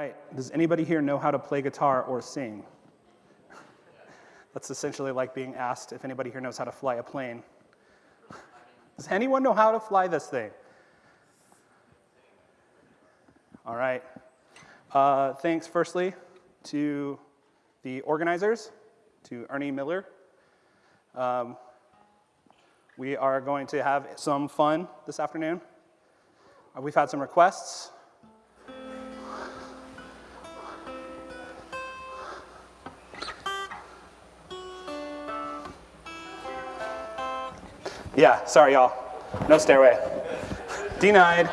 Right, does anybody here know how to play guitar or sing? That's essentially like being asked if anybody here knows how to fly a plane. Does anyone know how to fly this thing? All right. Uh, thanks, firstly, to the organizers, to Ernie Miller. Um, we are going to have some fun this afternoon. Uh, we've had some requests. Yeah, sorry, y'all. No stairway. Denied.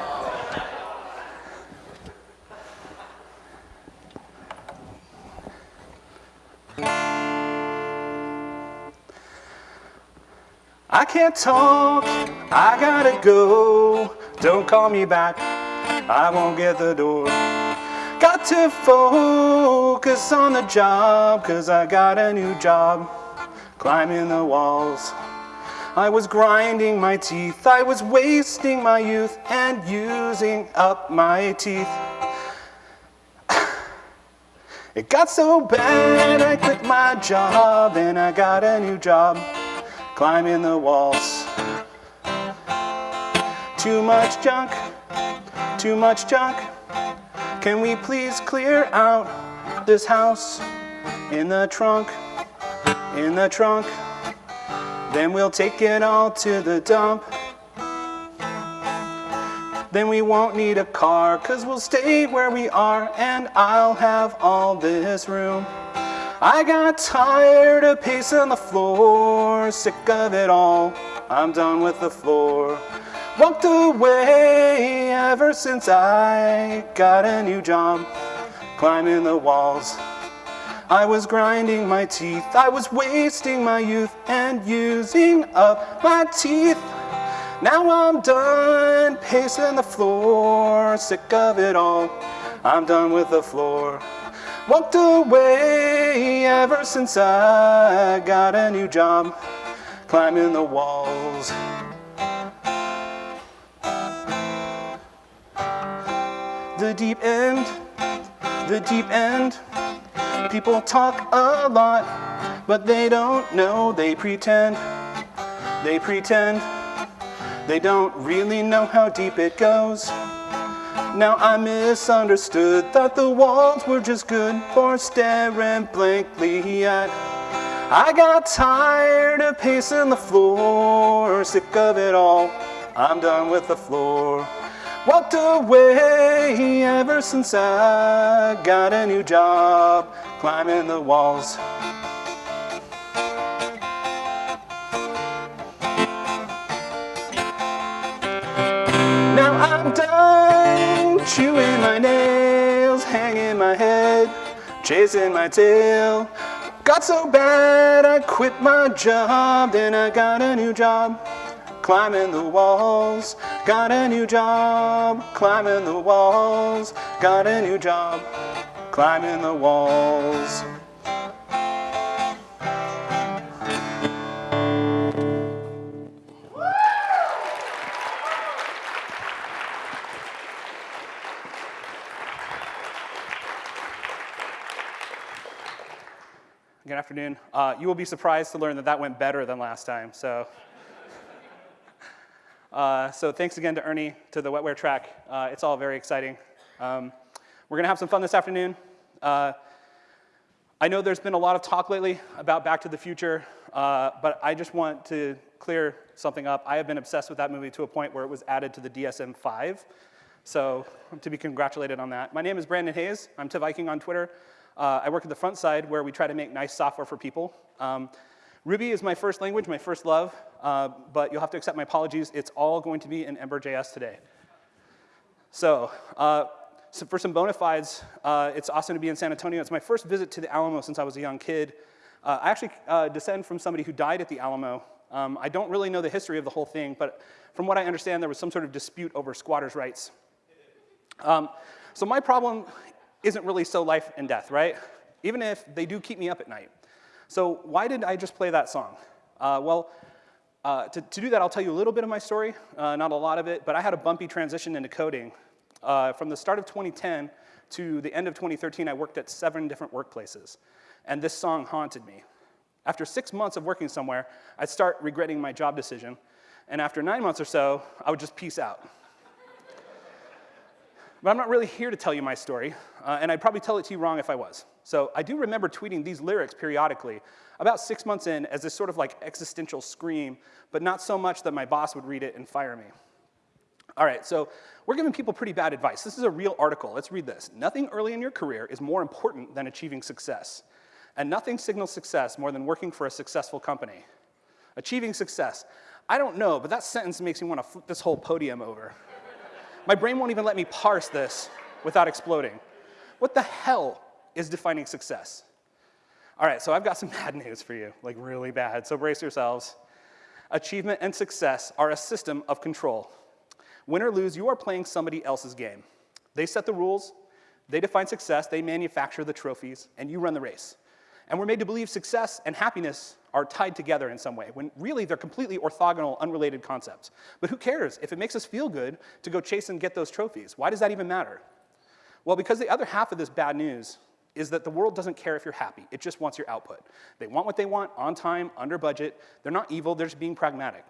I can't talk, I gotta go. Don't call me back, I won't get the door. Got to focus on the job, cause I got a new job. Climbing the walls. I was grinding my teeth, I was wasting my youth and using up my teeth. It got so bad I quit my job and I got a new job climbing the walls. Too much junk, too much junk. Can we please clear out this house in the trunk, in the trunk? Then we'll take it all to the dump. Then we won't need a car, cause we'll stay where we are and I'll have all this room. I got tired of pacing the floor, sick of it all, I'm done with the floor. Walked away ever since I got a new job, climbing the walls. I was grinding my teeth, I was wasting my youth and using up my teeth. Now I'm done pacing the floor, sick of it all, I'm done with the floor. Walked away ever since I got a new job, climbing the walls. The deep end, the deep end. People talk a lot, but they don't know, they pretend. They pretend. They don't really know how deep it goes. Now I misunderstood, thought the walls were just good for staring blankly at. I got tired of pacing the floor, sick of it all, I'm done with the floor. Walked away ever since I got a new job, climbing the walls. Now I'm done chewing my nails, hanging my head, chasing my tail. Got so bad I quit my job, then I got a new job, climbing the walls. Got a new job, climbing the walls. Got a new job, climbing the walls. Good afternoon. Uh, you will be surprised to learn that that went better than last time. So, uh, so thanks again to Ernie, to the wetware track. Uh, it's all very exciting. Um, we're gonna have some fun this afternoon. Uh, I know there's been a lot of talk lately about Back to the Future, uh, but I just want to clear something up. I have been obsessed with that movie to a point where it was added to the DSM-5. So to be congratulated on that. My name is Brandon Hays. I'm tehviking on Twitter. Uh, I work at the Frontside where we try to make nice software for people. Um, Ruby is my first language, my first love, uh, but you'll have to accept my apologies. It's all going to be in Ember.js today. So, uh, so for some bona fides, uh, it's awesome to be in San Antonio. It's my first visit to the Alamo since I was a young kid. Uh, I actually uh, descend from somebody who died at the Alamo. Um, I don't really know the history of the whole thing, but from what I understand, there was some sort of dispute over squatters' rights. Um, so my problem isn't really so life and death, right? Even if they do keep me up at night. So why did I just play that song? Uh, well, uh, to, to, do that, I'll tell you a little bit of my story, uh, not a lot of it, but I had a bumpy transition into coding. Uh, from the start of 2010 to the end of 2013, I worked at seven different workplaces, and this song haunted me. After six months of working somewhere, I'd start regretting my job decision, and after nine months or so, I would just peace out. but I'm not really here to tell you my story, uh, and I'd probably tell it to you wrong if I was. So I do remember tweeting these lyrics periodically, about six months in, as this sort of like existential scream, but not so much that my boss would read it and fire me. All right, so we're giving people pretty bad advice. This is a real article. Let's read this. Nothing early in your career is more important than achieving success. And nothing signals success more than working for a successful company. Achieving success. I don't know, but that sentence makes me want to flip this whole podium over. My brain won't even let me parse this without exploding. What the hell is defining success? All right, so I've got some bad news for you, like really bad, so brace yourselves. Achievement and success are a system of control. Win or lose, you are playing somebody else's game. They set the rules, they define success, they manufacture the trophies, and you run the race. And we're made to believe success and happiness are tied together in some way, when really they're completely orthogonal, unrelated concepts. But who cares? If it makes us feel good to go chase and get those trophies, why does that even matter? Well, because the other half of this bad news is that the world doesn't care if you're happy. It just wants your output. They want what they want, on time, under budget. They're not evil, they're just being pragmatic.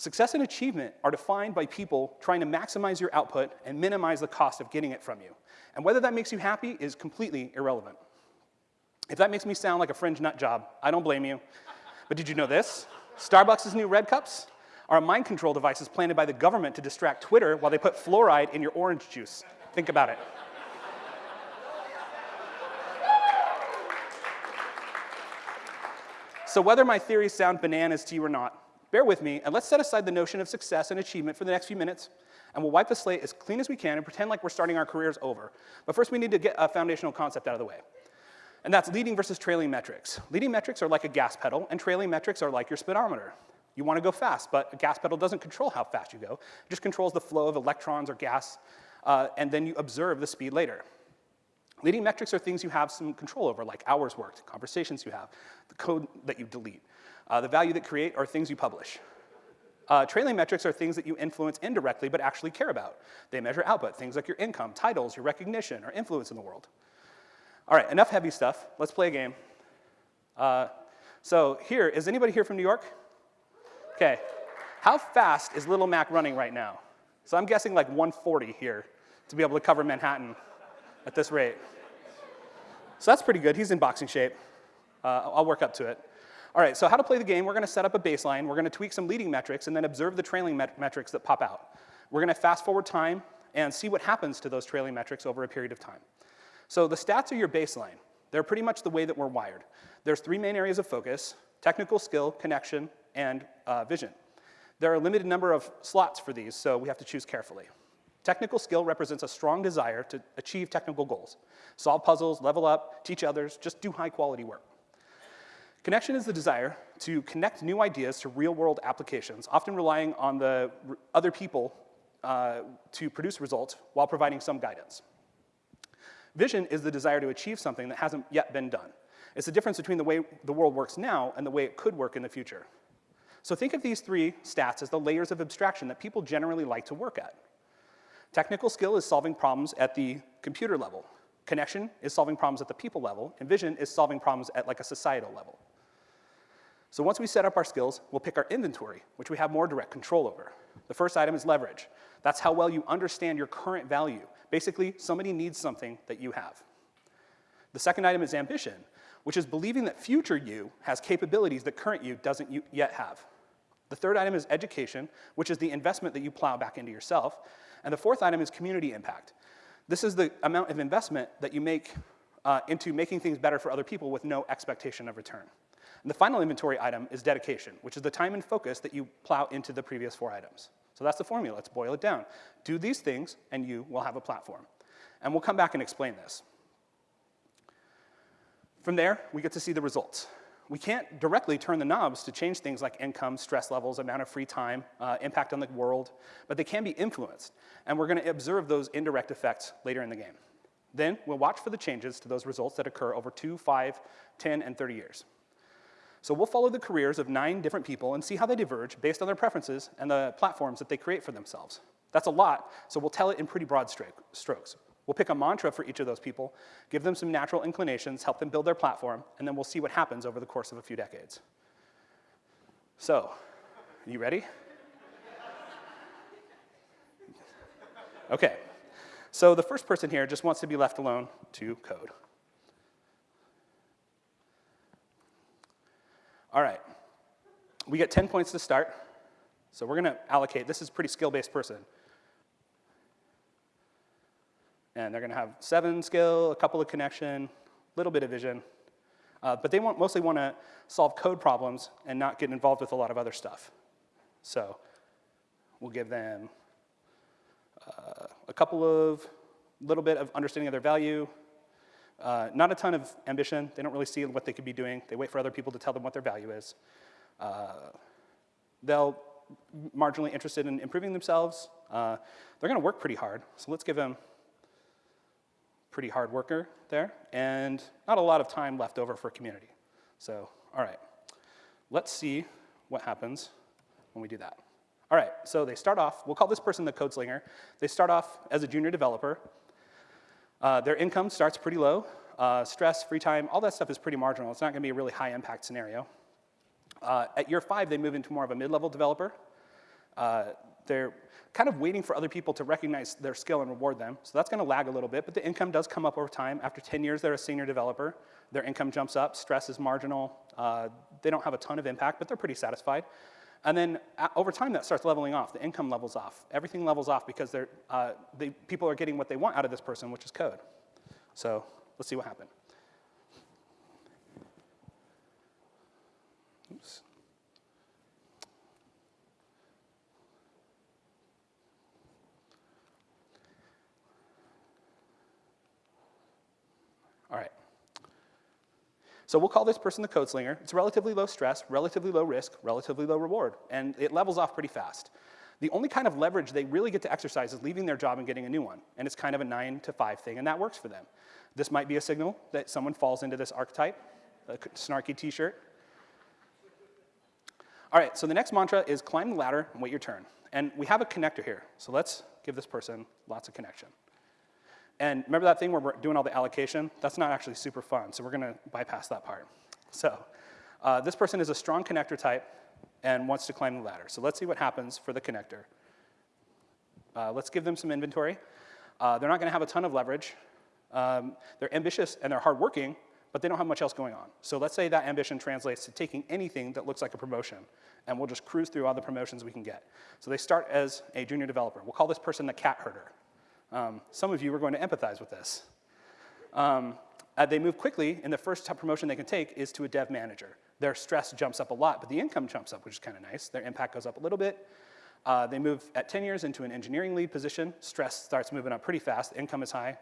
Success and achievement are defined by people trying to maximize your output and minimize the cost of getting it from you. And whether that makes you happy is completely irrelevant. If that makes me sound like a fringe nut job, I don't blame you. But did you know this? Starbucks' new red cups are mind control devices planted by the government to distract Twitter while they put fluoride in your orange juice. Think about it. So whether my theories sound bananas to you or not, bear with me, and let's set aside the notion of success and achievement for the next few minutes, and we'll wipe the slate as clean as we can and pretend like we're starting our careers over. But first, we need to get a foundational concept out of the way. And that's leading versus trailing metrics. Leading metrics are like a gas pedal, and trailing metrics are like your speedometer. You want to go fast, but a gas pedal doesn't control how fast you go. It just controls the flow of electrons or gas, uh, and then you observe the speed later. Leading metrics are things you have some control over, like hours worked, conversations you have, the code that you delete. Uh, the value that create are things you publish. Uh, trailing metrics are things that you influence indirectly but actually care about. They measure output, things like your income, titles, your recognition, or influence in the world. All right, enough heavy stuff. Let's play a game. Uh, so here, is anybody here from New York? Okay. How fast is Little Mac running right now? So I'm guessing like 140 here to be able to cover Manhattan at this rate. So that's pretty good. He's in boxing shape. Uh, I'll work up to it. All right, so how to play the game, we're gonna set up a baseline, we're gonna tweak some leading metrics, and then observe the trailing met metrics that pop out. We're gonna fast forward time and see what happens to those trailing metrics over a period of time. So the stats are your baseline. They're pretty much the way that we're wired. There's three main areas of focus, technical skill, connection, and uh, vision. There are a limited number of slots for these, so we have to choose carefully. Technical skill represents a strong desire to achieve technical goals. Solve puzzles, level up, teach others, just do high quality work. Connection is the desire to connect new ideas to real world applications, often relying on the other people uh, to produce results while providing some guidance. Vision is the desire to achieve something that hasn't yet been done. It's the difference between the way the world works now and the way it could work in the future. So think of these three stats as the layers of abstraction that people generally like to work at. Technical skill is solving problems at the computer level. Connection is solving problems at the people level, and vision is solving problems at like a societal level. So once we set up our skills, we'll pick our inventory, which we have more direct control over. The first item is leverage. That's how well you understand your current value. Basically, somebody needs something that you have. The second item is ambition, which is believing that future you has capabilities that current you doesn't yet have. The third item is education, which is the investment that you plow back into yourself. And the fourth item is community impact. This is the amount of investment that you make uh, into making things better for other people with no expectation of return. And the final inventory item is dedication, which is the time and focus that you plow into the previous four items. So that's the formula, let's boil it down. Do these things and you will have a platform. And we'll come back and explain this. From there, we get to see the results. We can't directly turn the knobs to change things like income, stress levels, amount of free time, uh, impact on the world, but they can be influenced. And we're gonna observe those indirect effects later in the game. Then we'll watch for the changes to those results that occur over two, five, 10, and 30 years. So we'll follow the careers of nine different people and see how they diverge based on their preferences and the platforms that they create for themselves. That's a lot, so we'll tell it in pretty broad strokes. We'll pick a mantra for each of those people, give them some natural inclinations, help them build their platform, and then we'll see what happens over the course of a few decades. So, you ready? Okay. So the first person here just wants to be left alone to code. All right. We get 10 points to start. So we're going to allocate. This is a pretty skill-based person. And they're going to have seven skill, a couple of connection, a little bit of vision. Uh, but they want, mostly want to solve code problems and not get involved with a lot of other stuff. So we'll give them uh, a couple of, little bit of understanding of their value, uh, not a ton of ambition. They don't really see what they could be doing. They wait for other people to tell them what their value is. Uh, they'll marginally interested in improving themselves. Uh, they're going to work pretty hard. So let's give them pretty hard worker there, and not a lot of time left over for community. So, all right, let's see what happens when we do that. All right, so they start off, we'll call this person the code slinger. They start off as a junior developer. Uh, their income starts pretty low. Uh, stress, free time, all that stuff is pretty marginal. It's not gonna be a really high impact scenario. Uh, at year five, they move into more of a mid-level developer. Uh, they're kind of waiting for other people to recognize their skill and reward them. So that's gonna lag a little bit, but the income does come up over time. After 10 years, they're a senior developer. Their income jumps up, stress is marginal. Uh, they don't have a ton of impact, but they're pretty satisfied. And then uh, over time, that starts leveling off. The income levels off. Everything levels off because they're, uh, they, people are getting what they want out of this person, which is code. So let's see what happened. Oops. All right. So we'll call this person the code slinger. It's relatively low stress, relatively low risk, relatively low reward, and it levels off pretty fast. The only kind of leverage they really get to exercise is leaving their job and getting a new one, and it's kind of a nine to five thing, and that works for them. This might be a signal that someone falls into this archetype, a snarky t-shirt. All right, so the next mantra is climb the ladder and wait your turn. And we have a connector here, so let's give this person lots of connection. And remember that thing where we're doing all the allocation? That's not actually super fun, so we're gonna bypass that part. So uh, this person is a strong connector type and wants to climb the ladder. So let's see what happens for the connector. Uh, let's give them some inventory. Uh, they're not gonna have a ton of leverage. Um, they're ambitious and they're hardworking, but they don't have much else going on. So let's say that ambition translates to taking anything that looks like a promotion, and we'll just cruise through all the promotions we can get. So they start as a junior developer. We'll call this person the cat herder. Um, some of you are going to empathize with this. Um, uh, they move quickly, and the first promotion they can take is to a dev manager. Their stress jumps up a lot, but the income jumps up, which is kind of nice. Their impact goes up a little bit. Uh, they move at 10 years into an engineering lead position. Stress starts moving up pretty fast. Income is high.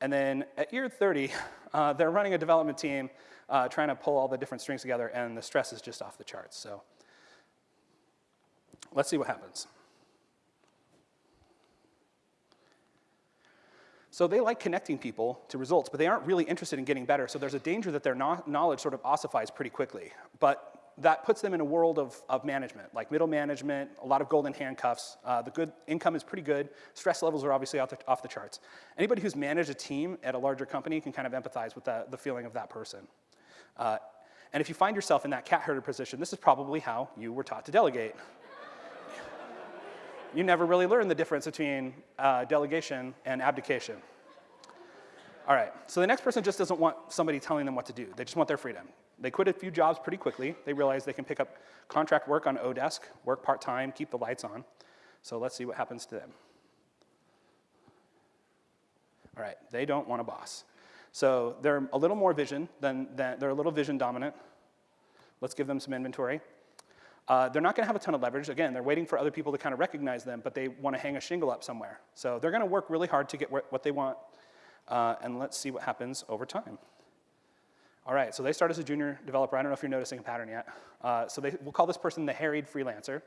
And then at year 30, uh, they're running a development team, uh, trying to pull all the different strings together, and the stress is just off the charts. So let's see what happens. So they like connecting people to results, but they aren't really interested in getting better. So there's a danger that their knowledge sort of ossifies pretty quickly. But that puts them in a world of, of management, like middle management, a lot of golden handcuffs. Uh, the good income is pretty good. Stress levels are obviously off the, off the charts. Anybody who's managed a team at a larger company can kind of empathize with the, the feeling of that person. Uh, and if you find yourself in that cat herder position, this is probably how you were taught to delegate you never really learn the difference between uh, delegation and abdication. All right, so the next person just doesn't want somebody telling them what to do. They just want their freedom. They quit a few jobs pretty quickly. They realize they can pick up contract work on Odesk, work part-time, keep the lights on. So let's see what happens to them. All right, they don't want a boss. So they're a little more vision than, than they're a little vision dominant. Let's give them some inventory. Uh, they're not going to have a ton of leverage. Again, they're waiting for other people to kind of recognize them, but they want to hang a shingle up somewhere. So they're going to work really hard to get what they want, uh, and let's see what happens over time. All right, so they start as a junior developer. I don't know if you're noticing a pattern yet. Uh, so they, we'll call this person the harried freelancer.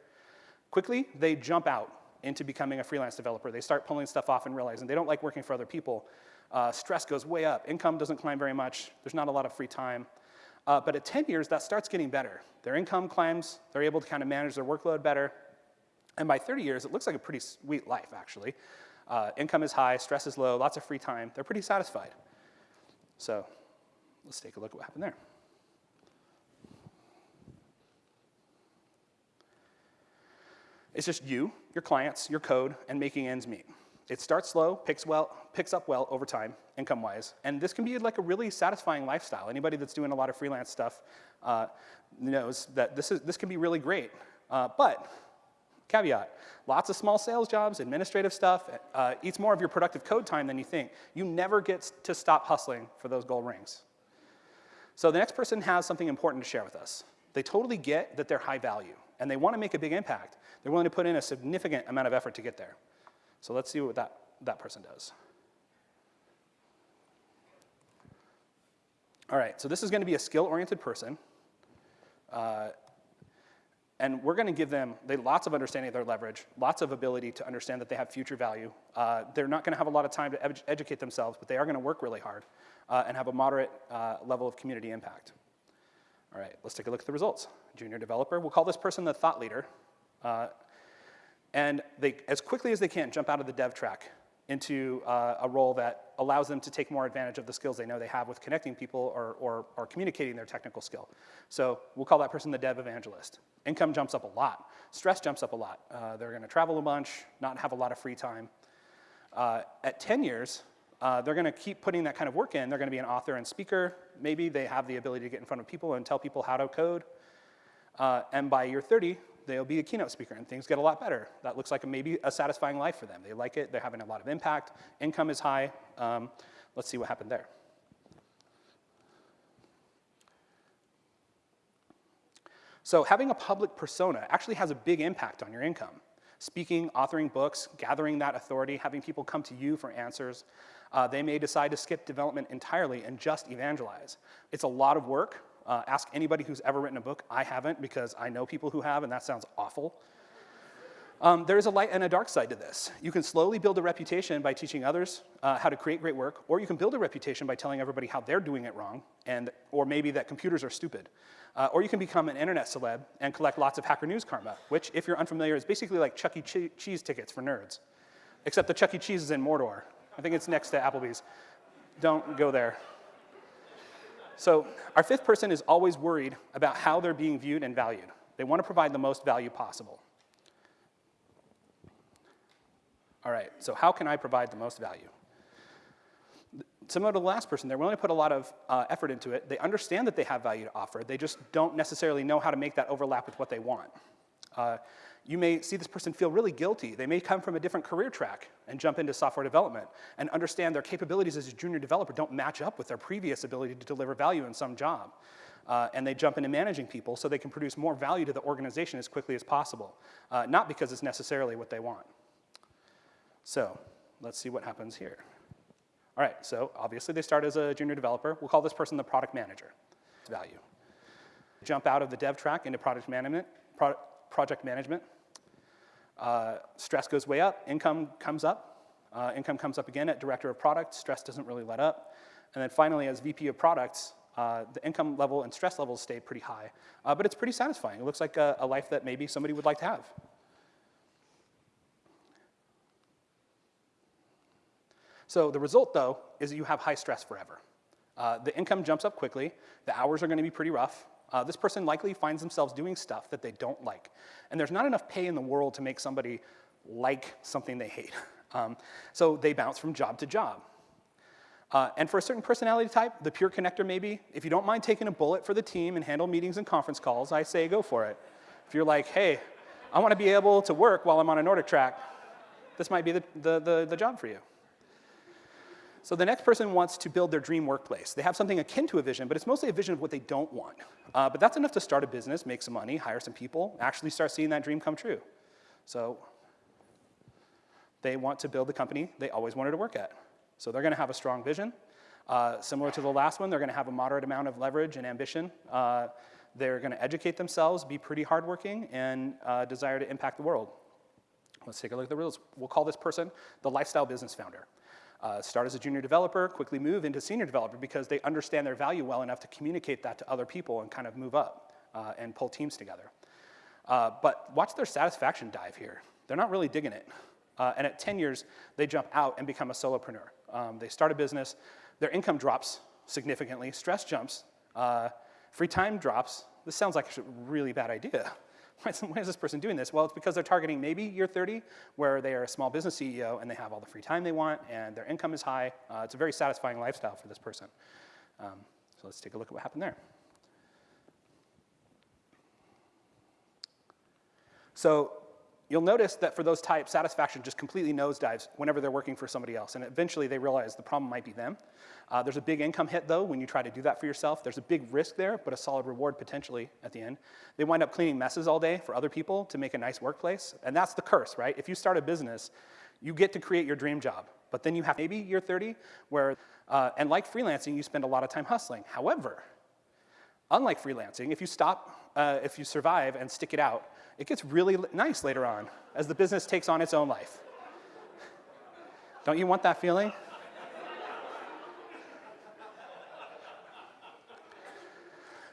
Quickly, they jump out into becoming a freelance developer. They start pulling stuff off and realizing they don't like working for other people. Uh, stress goes way up. Income doesn't climb very much. There's not a lot of free time. Uh, but at 10 years, that starts getting better. Their income climbs, they're able to kind of manage their workload better. And by 30 years, it looks like a pretty sweet life, actually. Uh, income is high, stress is low, lots of free time. They're pretty satisfied. So let's take a look at what happened there. It's just you, your clients, your code, and making ends meet. It starts slow, picks, well, picks up well over time, income-wise, and this can be like a really satisfying lifestyle. Anybody that's doing a lot of freelance stuff uh, knows that this, is, this can be really great. Uh, but, caveat, lots of small sales jobs, administrative stuff, uh, eats more of your productive code time than you think. You never get to stop hustling for those gold rings. So the next person has something important to share with us. They totally get that they're high value, and they want to make a big impact. They're willing to put in a significant amount of effort to get there. So let's see what that, that person does. All right, so this is going to be a skill-oriented person. Uh, and we're going to give them they, lots of understanding of their leverage, lots of ability to understand that they have future value. Uh, they're not going to have a lot of time to ed educate themselves, but they are going to work really hard uh, and have a moderate uh, level of community impact. All right, let's take a look at the results. Junior developer, we'll call this person the thought leader. And they, as quickly as they can, jump out of the dev track into uh, a role that allows them to take more advantage of the skills they know they have with connecting people or, or, or communicating their technical skill. So we'll call that person the dev evangelist. Income jumps up a lot. Stress jumps up a lot. Uh, they're going to travel a bunch, not have a lot of free time. Uh, at 10 years, uh, they're going to keep putting that kind of work in. They're going to be an author and speaker. Maybe they have the ability to get in front of people and tell people how to code. Uh, and by year 30, they'll be a keynote speaker and things get a lot better. That looks like a, maybe a satisfying life for them. They like it, they're having a lot of impact, income is high. Um, let's see what happened there. So having a public persona actually has a big impact on your income. Speaking, authoring books, gathering that authority, having people come to you for answers. Uh, they may decide to skip development entirely and just evangelize. It's a lot of work, uh, ask anybody who's ever written a book. I haven't because I know people who have and that sounds awful. Um, there is a light and a dark side to this. You can slowly build a reputation by teaching others uh, how to create great work, or you can build a reputation by telling everybody how they're doing it wrong, and, or maybe that computers are stupid. Uh, or you can become an internet celeb and collect lots of Hacker News karma, which, if you're unfamiliar, is basically like Chuck E. Cheese tickets for nerds. Except the Chuck E. Cheese is in Mordor. I think it's next to Applebee's. Don't go there. So our fifth person is always worried about how they're being viewed and valued. They want to provide the most value possible. All right, so how can I provide the most value? Similar to the last person, they're willing to put a lot of uh, effort into it. They understand that they have value to offer. They just don't necessarily know how to make that overlap with what they want. Uh, you may see this person feel really guilty. They may come from a different career track and jump into software development and understand their capabilities as a junior developer don't match up with their previous ability to deliver value in some job. Uh, and they jump into managing people so they can produce more value to the organization as quickly as possible, uh, not because it's necessarily what they want. So let's see what happens here. All right, so obviously they start as a junior developer. We'll call this person the product manager. Value. Jump out of the dev track into product management, pro project management. Uh, stress goes way up, income comes up. Uh, income comes up again at director of product, stress doesn't really let up. And then finally, as VP of products, uh, the income level and stress levels stay pretty high. Uh, but it's pretty satisfying. It looks like a, a life that maybe somebody would like to have. So the result, though, is that you have high stress forever. Uh, the income jumps up quickly. The hours are going to be pretty rough. Uh, this person likely finds themselves doing stuff that they don't like. And there's not enough pay in the world to make somebody like something they hate. Um, so they bounce from job to job. Uh, and for a certain personality type, the pure connector maybe, if you don't mind taking a bullet for the team and handle meetings and conference calls, I say go for it. If you're like, hey, I want to be able to work while I'm on a NordicTrack, this might be the, the, the, the job for you. So the next person wants to build their dream workplace. They have something akin to a vision, but it's mostly a vision of what they don't want. Uh, but that's enough to start a business, make some money, hire some people, actually start seeing that dream come true. So they want to build the company they always wanted to work at. So they're going to have a strong vision. Uh, similar to the last one, they're going to have a moderate amount of leverage and ambition. Uh, they're going to educate themselves, be pretty hardworking, and uh, desire to impact the world. Let's take a look at the rules. We'll call this person the lifestyle business founder. Uh, start as a junior developer, quickly move into senior developer because they understand their value well enough to communicate that to other people and kind of move up uh, and pull teams together. Uh, but watch their satisfaction dive here. They're not really digging it. Uh, and at 10 years, they jump out and become a solopreneur. Um, they start a business, their income drops significantly, stress jumps, uh, free time drops. This sounds like a really bad idea. Why is, why is, this person doing this? Well, it's because they're targeting maybe year 30, where they are a small business CEO and they have all the free time they want and their income is high. Uh, it's a very satisfying lifestyle for this person. Um, so let's take a look at what happened there. So you'll notice that for those types, satisfaction just completely nosedives whenever they're working for somebody else. And eventually they realize the problem might be them. Uh, there's a big income hit, though, when you try to do that for yourself. There's a big risk there, but a solid reward potentially at the end. They wind up cleaning messes all day for other people to make a nice workplace. And that's the curse, right? If you start a business, you get to create your dream job. But then you have maybe year 30, where, uh, and like freelancing, you spend a lot of time hustling. However, unlike freelancing, if you stop, uh, if you survive and stick it out, it gets really nice later on as the business takes on its own life. Don't you want that feeling?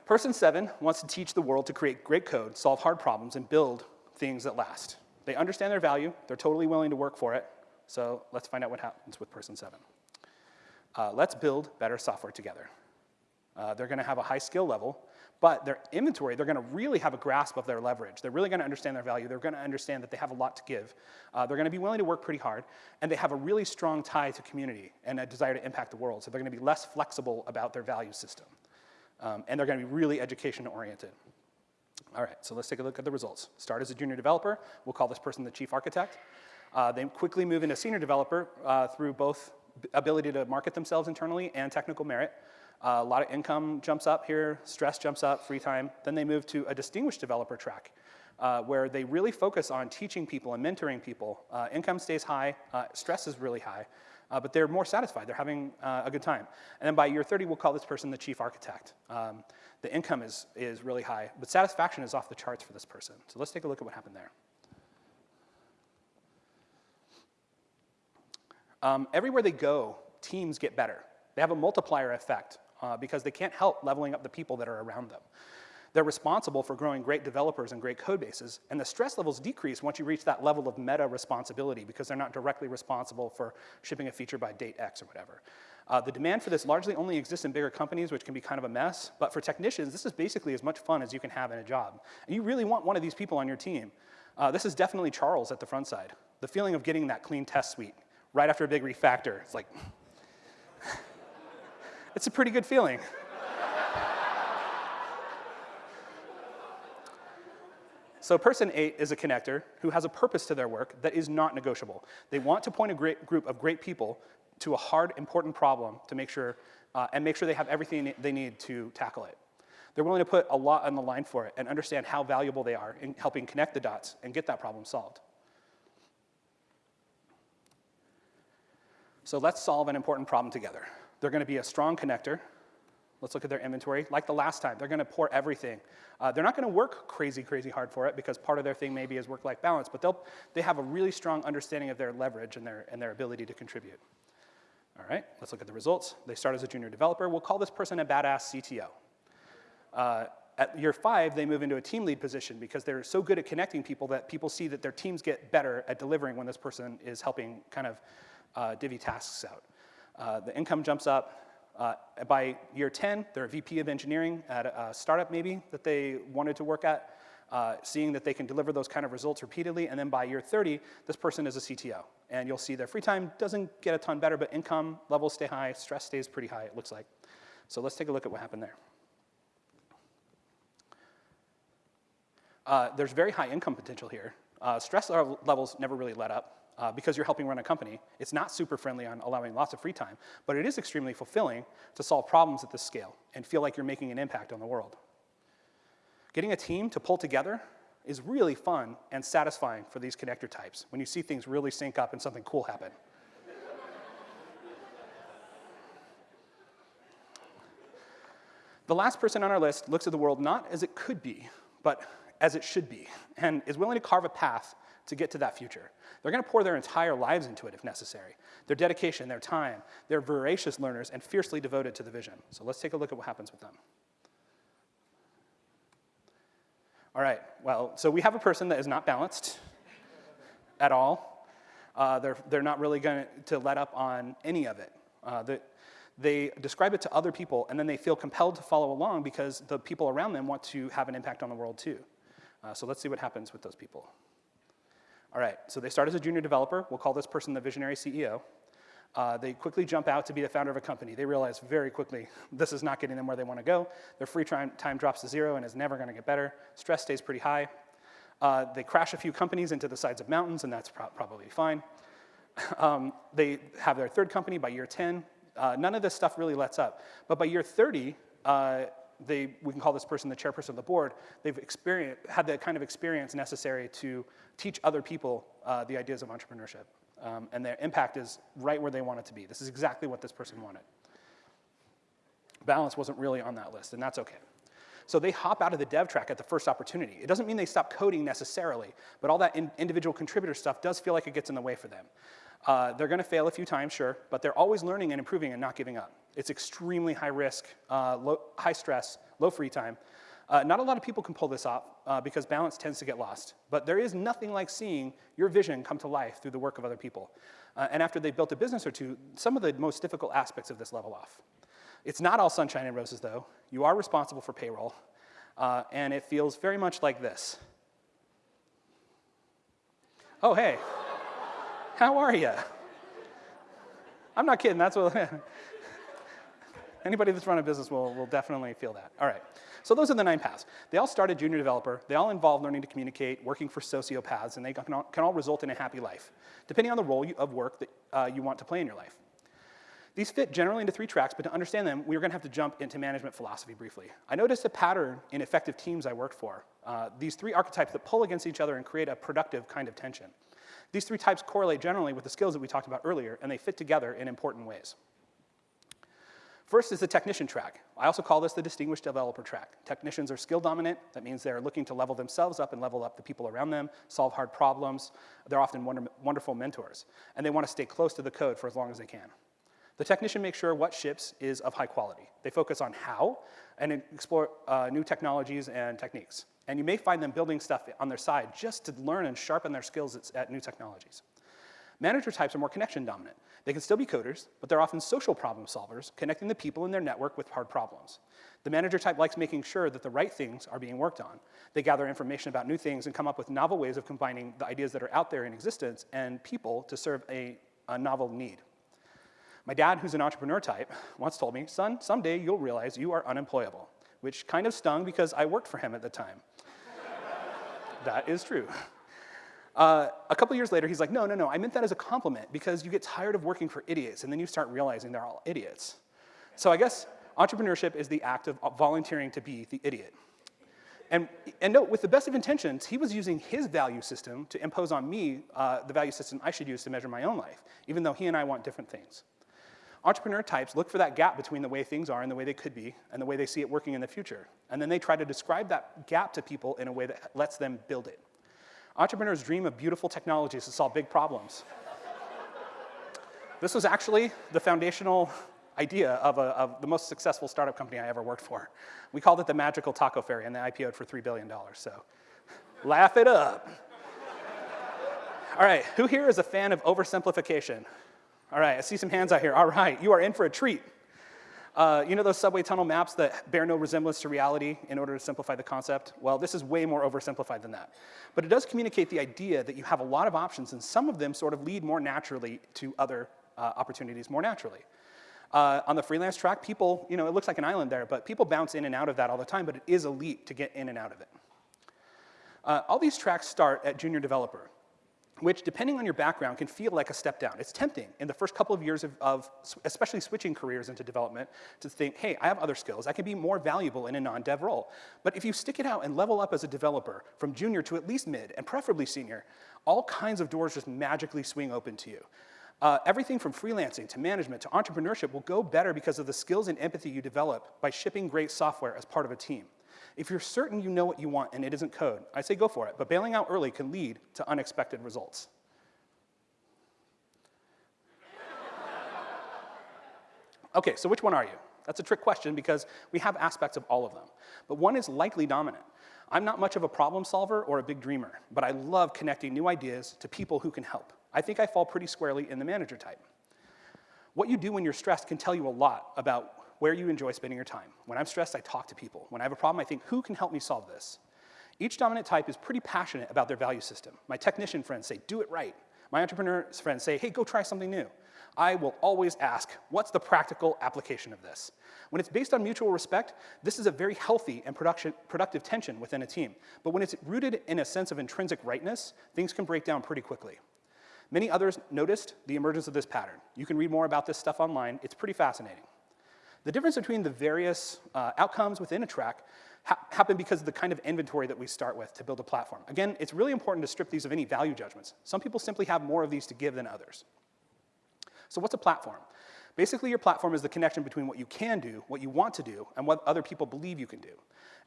Person seven wants to teach the world to create great code, solve hard problems, and build things that last. They understand their value, they're totally willing to work for it, so let's find out what happens with person seven. Uh, let's build better software together. Uh, they're gonna have a high skill level, but their inventory, they're gonna really have a grasp of their leverage. They're really gonna understand their value. They're gonna understand that they have a lot to give. Uh, they're gonna be willing to work pretty hard, and they have a really strong tie to community and a desire to impact the world. So they're gonna be less flexible about their value system. Um, and they're gonna be really education oriented. All right, so let's take a look at the results. Start as a junior developer. We'll call this person the chief architect. Uh, they quickly move into senior developer uh, through both ability to market themselves internally and technical merit. Uh, a lot of income jumps up here, stress jumps up, free time. Then they move to a distinguished developer track uh, where they really focus on teaching people and mentoring people. Uh, income stays high, uh, stress is really high, uh, but they're more satisfied. They're having uh, a good time. And then by year 30, we'll call this person the chief architect. Um, the income is, is really high, but satisfaction is off the charts for this person. So let's take a look at what happened there. Um, everywhere they go, teams get better. They have a multiplier effect uh, because they can't help leveling up the people that are around them. They're responsible for growing great developers and great code bases, and the stress levels decrease once you reach that level of meta responsibility because they're not directly responsible for shipping a feature by date X or whatever. Uh, the demand for this largely only exists in bigger companies, which can be kind of a mess, but for technicians, this is basically as much fun as you can have in a job. And you really want one of these people on your team. Uh, this is definitely Charles at the Frontside. The feeling of getting that clean test suite right after a big refactor, it's like, it's a pretty good feeling. So person eight is a connector who has a purpose to their work that is not negotiable. They want to point a great group of great people to a hard, important problem to make sure, uh, and make sure they have everything they need to tackle it. They're willing to put a lot on the line for it and understand how valuable they are in helping connect the dots and get that problem solved. So let's solve an important problem together. They're gonna be a strong connector. Let's look at their inventory. Like the last time, they're gonna pour everything. Uh, they're not gonna work crazy, crazy hard for it because part of their thing maybe is work-life balance, but they'll, they have a really strong understanding of their leverage and their, and their ability to contribute. All right, let's look at the results. They start as a junior developer. We'll call this person a badass CTO. Uh, at year five, they move into a team lead position because they're so good at connecting people that people see that their teams get better at delivering when this person is helping kind of uh, divvy tasks out. Uh, the income jumps up. Uh, by year 10, they're a VP of engineering at a, startup maybe that they wanted to work at, uh, seeing that they can deliver those kind of results repeatedly. And then by year 30, this person is a CTO. And you'll see their free time doesn't get a ton better, but income levels stay high, stress stays pretty high, it looks like. So let's take a look at what happened there. Uh, there's very high income potential here. Uh, stress levels never really let up uh, because you're helping run a company. It's not super friendly on allowing lots of free time, but it is extremely fulfilling to solve problems at this scale and feel like you're making an impact on the world. Getting a team to pull together is really fun and satisfying for these connector types when you see things really sync up and something cool happen. the last person on our list looks at the world not as it could be, but as it should be, and is willing to carve a path to get to that future. They're gonna pour their entire lives into it if necessary. Their dedication, their time, they're voracious learners and fiercely devoted to the vision. So let's take a look at what happens with them. All right, well, so we have a person that is not balanced at all. Uh, they're, they're not really going to let up on any of it. Uh, the, they describe it to other people, and then they feel compelled to follow along because the people around them want to have an impact on the world too. Uh, so let's see what happens with those people. All right, so they start as a junior developer. We'll call this person the visionary CEO. Uh, they quickly jump out to be the founder of a company. They realize very quickly this is not getting them where they want to go. Their free time, drops to zero and is never going to get better. Stress stays pretty high. Uh, they crash a few companies into the sides of mountains, and that's pro probably fine. Um, they have their third company by year 10. Uh, none of this stuff really lets up. But by year 30, uh, they, we can call this person the chairperson of the board. They've experienced, had the kind of experience necessary to teach other people uh, the ideas of entrepreneurship um, and their impact is right where they want it to be. This is exactly what this person wanted. Balance wasn't really on that list, and that's okay. So they hop out of the dev track at the first opportunity. It doesn't mean they stop coding necessarily, but all that in individual contributor stuff does feel like it gets in the way for them. Uh, they're gonna fail a few times, sure, but they're always learning and improving and not giving up. It's extremely high risk, uh, low, high stress, low free time, uh, not a lot of people can pull this off uh, because balance tends to get lost. But there is nothing like seeing your vision come to life through the work of other people. Uh, and after they've built a business or two, some of the most difficult aspects of this level off. It's not all sunshine and roses, though. You are responsible for payroll. Uh, and it feels very much like this. Oh, hey. How are you? I'm not kidding. That's what. Anybody that's run a business will, will definitely feel that. All right. So those are the nine paths. They all start started junior developer. They all involve learning to communicate, working for sociopaths, and they can all, can all result in a happy life, depending on the role you, of work that uh, you want to play in your life. These fit generally into three tracks, but to understand them, we are going to have to jump into management philosophy briefly. I noticed a pattern in effective teams I worked for. Uh, these three archetypes that pull against each other and create a productive kind of tension. These three types correlate generally with the skills that we talked about earlier, and they fit together in important ways. First is the technician track. I also call this the distinguished developer track. Technicians are skill dominant. That means they're looking to level themselves up and level up the people around them, solve hard problems. They're often wonder wonderful mentors. And they want to stay close to the code for as long as they can. The technician makes sure what ships is of high quality. They focus on how and explore uh, new technologies and techniques. And you may find them building stuff on their side just to learn and sharpen their skills at, at new technologies. Manager types are more connection dominant. They can still be coders, but they're often social problem solvers, connecting the people in their network with hard problems. The manager type likes making sure that the right things are being worked on. They gather information about new things and come up with novel ways of combining the ideas that are out there in existence and people to serve a, a novel need. My dad, who's an entrepreneur type, once told me, son, someday you'll realize you are unemployable, which kind of stung because I worked for him at the time. That is true. Uh, a couple years later, he's like, no, no, no, I meant that as a compliment because you get tired of working for idiots and then you start realizing they're all idiots. So I guess entrepreneurship is the act of volunteering to be the idiot. And, and note, with the best of intentions, he was using his value system to impose on me uh, the value system I should use to measure my own life, even though he and I want different things. Entrepreneur types look for that gap between the way things are and the way they could be and the way they see it working in the future. And then they try to describe that gap to people in a way that lets them build it. Entrepreneurs dream of beautiful technologies to solve big problems. this was actually the foundational idea of, a, of, the most successful startup company I ever worked for. We called it the Magical Taco Fairy, and they IPO'd for $3 billion, so laugh it up. All right, who here is a fan of oversimplification? All right, I see some hands out here. All right, you are in for a treat. Uh, you know those subway tunnel maps that bear no resemblance to reality in order to simplify the concept? Well, this is way more oversimplified than that. But it does communicate the idea that you have a lot of options and some of them sort of lead more naturally to other uh, opportunities more naturally. Uh, on the freelance track, people, you know, it looks like an island there, but people bounce in and out of that all the time, but it is a leap to get in and out of it. Uh, all these tracks start at junior developer which depending on your background can feel like a step down. It's tempting in the first couple of years of, of, especially switching careers into development to think, hey, I have other skills. I can be more valuable in a non-dev role. But if you stick it out and level up as a developer from junior to at least mid and preferably senior, all kinds of doors just magically swing open to you. Uh, everything from freelancing to management to entrepreneurship will go better because of the skills and empathy you develop by shipping great software as part of a team. If you're certain you know what you want and it isn't code, I say go for it, but bailing out early can lead to unexpected results. okay, so which one are you? That's a trick question because we have aspects of all of them. But one is likely dominant. I'm not much of a problem solver or a big dreamer, but I love connecting new ideas to people who can help. I think I fall pretty squarely in the manager type. What you do when you're stressed can tell you a lot about where you enjoy spending your time. When I'm stressed, I talk to people. When I have a problem, I think, who can help me solve this? Each dominant type is pretty passionate about their value system. My technician friends say, do it right. My entrepreneur friends say, hey, go try something new. I will always ask, what's the practical application of this? When it's based on mutual respect, this is a very healthy and productive tension within a team. But when it's rooted in a sense of intrinsic rightness, things can break down pretty quickly. Many others noticed the emergence of this pattern. You can read more about this stuff online. It's pretty fascinating. The difference between the various uh, outcomes within a track ha happen because of the kind of inventory that we start with to build a platform. Again, it's really important to strip these of any value judgments. Some people simply have more of these to give than others. So what's a platform? Basically, your platform is the connection between what you can do, what you want to do, and what other people believe you can do.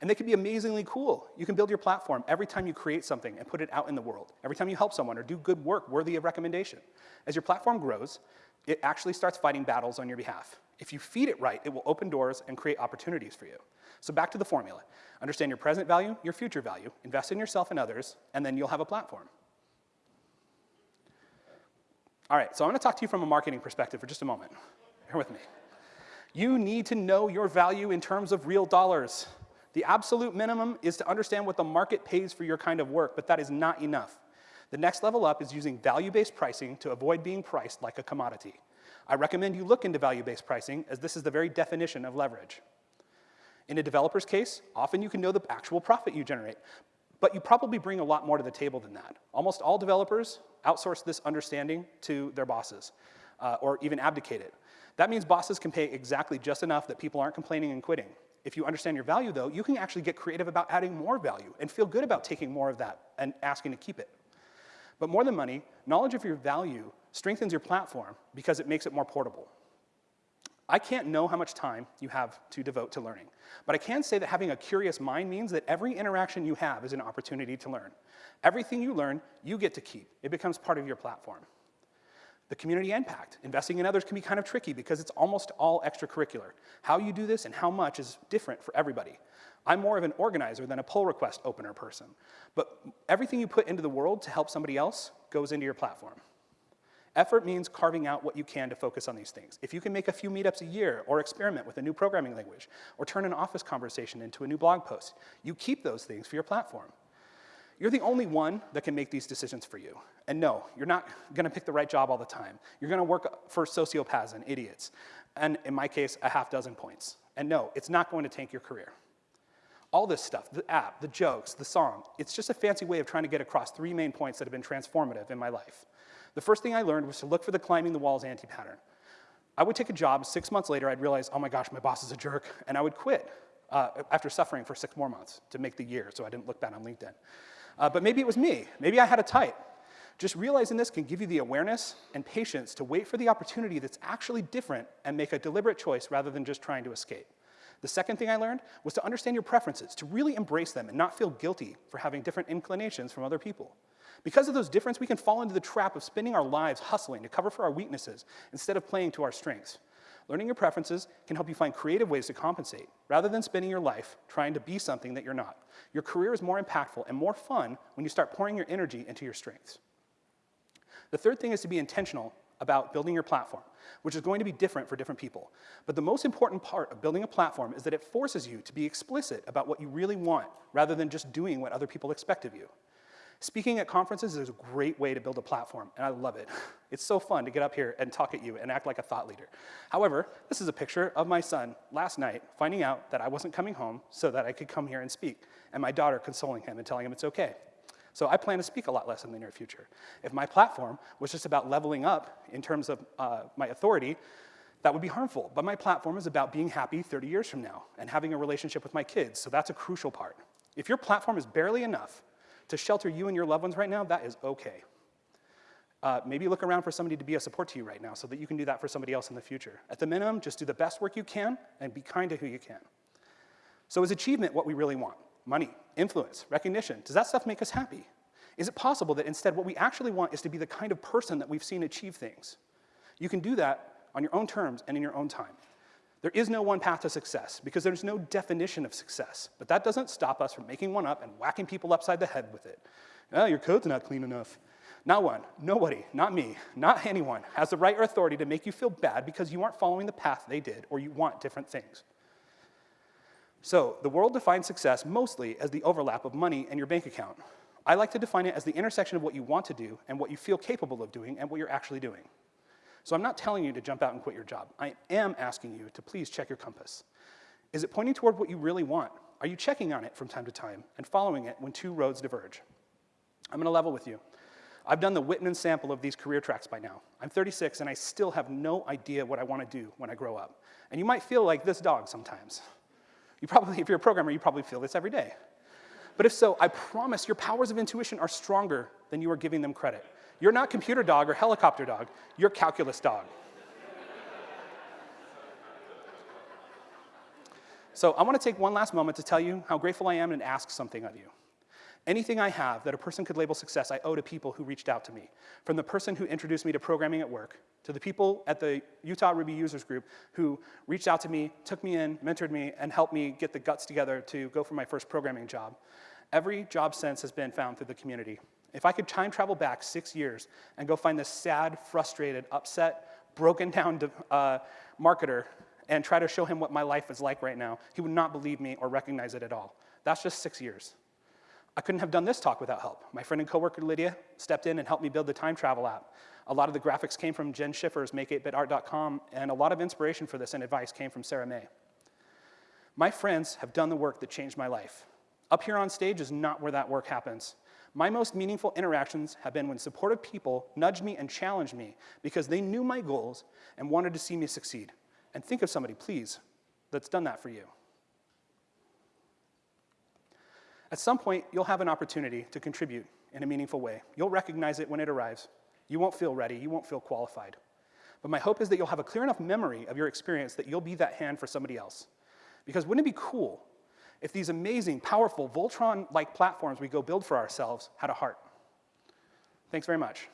And they can be amazingly cool. You can build your platform every time you create something and put it out in the world, every time you help someone or do good work worthy of recommendation. As your platform grows, it actually starts fighting battles on your behalf. If you feed it right, it will open doors and create opportunities for you. So back to the formula. Understand your present value, your future value, invest in yourself and others, and then you'll have a platform. All right, so I'm gonna talk to you from a marketing perspective for just a moment. Bear with me. You need to know your value in terms of real dollars. The absolute minimum is to understand what the market pays for your kind of work, but that is not enough. The next level up is using value-based pricing to avoid being priced like a commodity. I recommend you look into value-based pricing as this is the very definition of leverage. In a developer's case, often you can know the actual profit you generate, but you probably bring a lot more to the table than that. Almost all developers outsource this understanding to their bosses uh, or even abdicate it. That means bosses can pay exactly just enough that people aren't complaining and quitting. If you understand your value though, you can actually get creative about adding more value and feel good about taking more of that and asking to keep it. But more than money, knowledge of your value strengthens your platform because it makes it more portable. I can't know how much time you have to devote to learning, but I can say that having a curious mind means that every interaction you have is an opportunity to learn. Everything you learn, you get to keep. It becomes part of your platform. The community impact. Investing in others can be kind of tricky because it's almost all extracurricular. How you do this and how much is different for everybody. I'm more of an organizer than a pull request opener person, but everything you put into the world to help somebody else goes into your platform. Effort means carving out what you can to focus on these things. If you can make a few meetups a year, or experiment with a new programming language, or turn an office conversation into a new blog post, you keep those things for your platform. You're the only one that can make these decisions for you. And no, you're not gonna pick the right job all the time. You're gonna work for sociopaths and idiots. And in my case, a half dozen points. And no, it's not going to tank your career. All this stuff, the app, the jokes, the song, it's just a fancy way of trying to get across three main points that have been transformative in my life. The first thing I learned was to look for the climbing the walls anti-pattern. I would take a job, six months later, I'd realize, oh my gosh, my boss is a jerk, and I would quit uh, after suffering for six more months to make the year so I didn't look bad on LinkedIn. Uh, but maybe it was me. Maybe I had a type. Just realizing this can give you the awareness and patience to wait for the opportunity that's actually different and make a deliberate choice rather than just trying to escape. The second thing I learned was to understand your preferences, to really embrace them and not feel guilty for having different inclinations from other people. Because of those differences, we can fall into the trap of spending our lives hustling to cover for our weaknesses instead of playing to our strengths. Learning your preferences can help you find creative ways to compensate, rather than spending your life trying to be something that you're not. Your career is more impactful and more fun when you start pouring your energy into your strengths. The third thing is to be intentional about building your platform, which is going to be different for different people. But the most important part of building a platform is that it forces you to be explicit about what you really want, rather than just doing what other people expect of you. Speaking at conferences is a great way to build a platform, and I love it. It's so fun to get up here and talk at you and act like a thought leader. However, this is a picture of my son last night finding out that I wasn't coming home so that I could come here and speak, and my daughter consoling him and telling him it's okay. So I plan to speak a lot less in the near future. If my platform was just about leveling up in terms of uh, my authority, that would be harmful. But my platform is about being happy 30 years from now and having a relationship with my kids, so that's a crucial part. If your platform is barely enough to shelter you and your loved ones right now, that is okay. Uh, maybe look around for somebody to be a support to you right now so that you can do that for somebody else in the future. At the minimum, just do the best work you can and be kind to who you can. So is achievement what we really want? Money, influence, recognition, does that stuff make us happy? Is it possible that instead what we actually want is to be the kind of person that we've seen achieve things? You can do that on your own terms and in your own time. There is no one path to success because there's no definition of success, but that doesn't stop us from making one up and whacking people upside the head with it. Oh, your code's not clean enough. Not one, nobody, not me, not anyone has the right or authority to make you feel bad because you aren't following the path they did or you want different things. So the world defines success mostly as the overlap of money and your bank account. I like to define it as the intersection of what you want to do and what you feel capable of doing and what you're actually doing. So I'm not telling you to jump out and quit your job. I am asking you to please check your compass. Is it pointing toward what you really want? Are you checking on it from time to time and following it when two roads diverge? I'm gonna level with you. I've done the Whitman sample of these career tracks by now. I'm 36 and I still have no idea what I wanna do when I grow up. And you might feel like this dog sometimes. You probably, if you're a programmer, you probably feel this every day. But if so, I promise your powers of intuition are stronger than you are giving them credit. You're not computer dog or helicopter dog, you're calculus dog. so I want to take one last moment to tell you how grateful I am and ask something of you. Anything I have that a person could label success, I owe to people who reached out to me. From the person who introduced me to programming at work, to the people at the Utah Ruby Users Group who reached out to me, took me in, mentored me, and helped me get the guts together to go for my first programming job. Every job since has been found through the community. If I could time travel back six years and go find this sad, frustrated, upset, broken down uh, marketer and try to show him what my life is like right now, he would not believe me or recognize it at all. That's just six years. I couldn't have done this talk without help. My friend and coworker Lydia stepped in and helped me build the time travel app. A lot of the graphics came from Jenn Schiffer's make8bitart.com, and a lot of inspiration for this and advice came from Sarah Mei. My friends have done the work that changed my life. Up here on stage is not where that work happens. My most meaningful interactions have been when supportive people nudged me and challenged me because they knew my goals and wanted to see me succeed. And think of somebody, please, that's done that for you. At some point, you'll have an opportunity to contribute in a meaningful way. You'll recognize it when it arrives. You won't feel ready, you won't feel qualified. But my hope is that you'll have a clear enough memory of your experience that you'll be that hand for somebody else. Because wouldn't it be cool if these amazing, powerful, Voltron-like platforms we go build for ourselves had a heart. Thanks very much.